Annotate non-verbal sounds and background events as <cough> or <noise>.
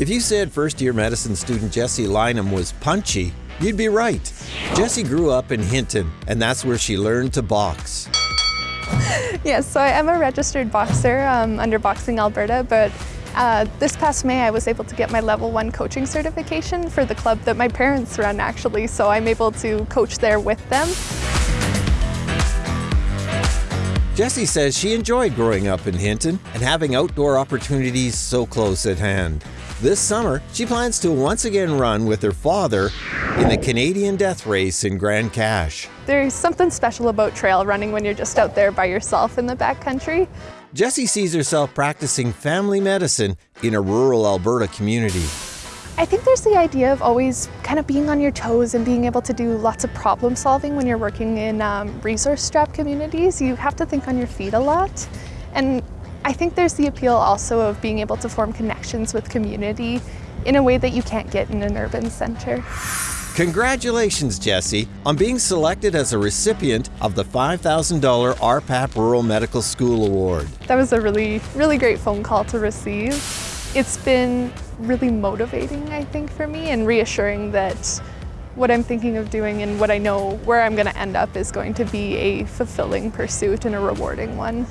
If you said first year medicine student Jesse Lynham was punchy, you'd be right. Jesse grew up in Hinton, and that's where she learned to box. <laughs> Yes, so I am a registered boxer um, under Boxing Alberta, but uh, this past May I was able to get my level one coaching certification for the club that my parents run actually, so I'm able to coach there with them. Jessie says she enjoyed growing up in Hinton and having outdoor opportunities so close at hand. This summer, she plans to once again run with her father in the Canadian Death Race in Grande Cache. There's something special about trail running when you're just out there by yourself in the backcountry. Jessie sees herself practicing family medicine in a rural Alberta community. I think there's the idea of always kind of being on your toes and being able to do lots of problem solving when you're working in um, resource strapped communities. You have to think on your feet a lot. And I think there's the appeal also of being able to form connections with community in a way that you can't get in an urban center. Congratulations, Jesse, on being selected as a recipient of the $5,000 RPAP Rural Medical School Award. That was a really, really great phone call to receive. It's been really motivating, I think, for me and reassuring that what I'm thinking of doing and what I know where I'm going to end up is going to be a fulfilling pursuit and a rewarding one.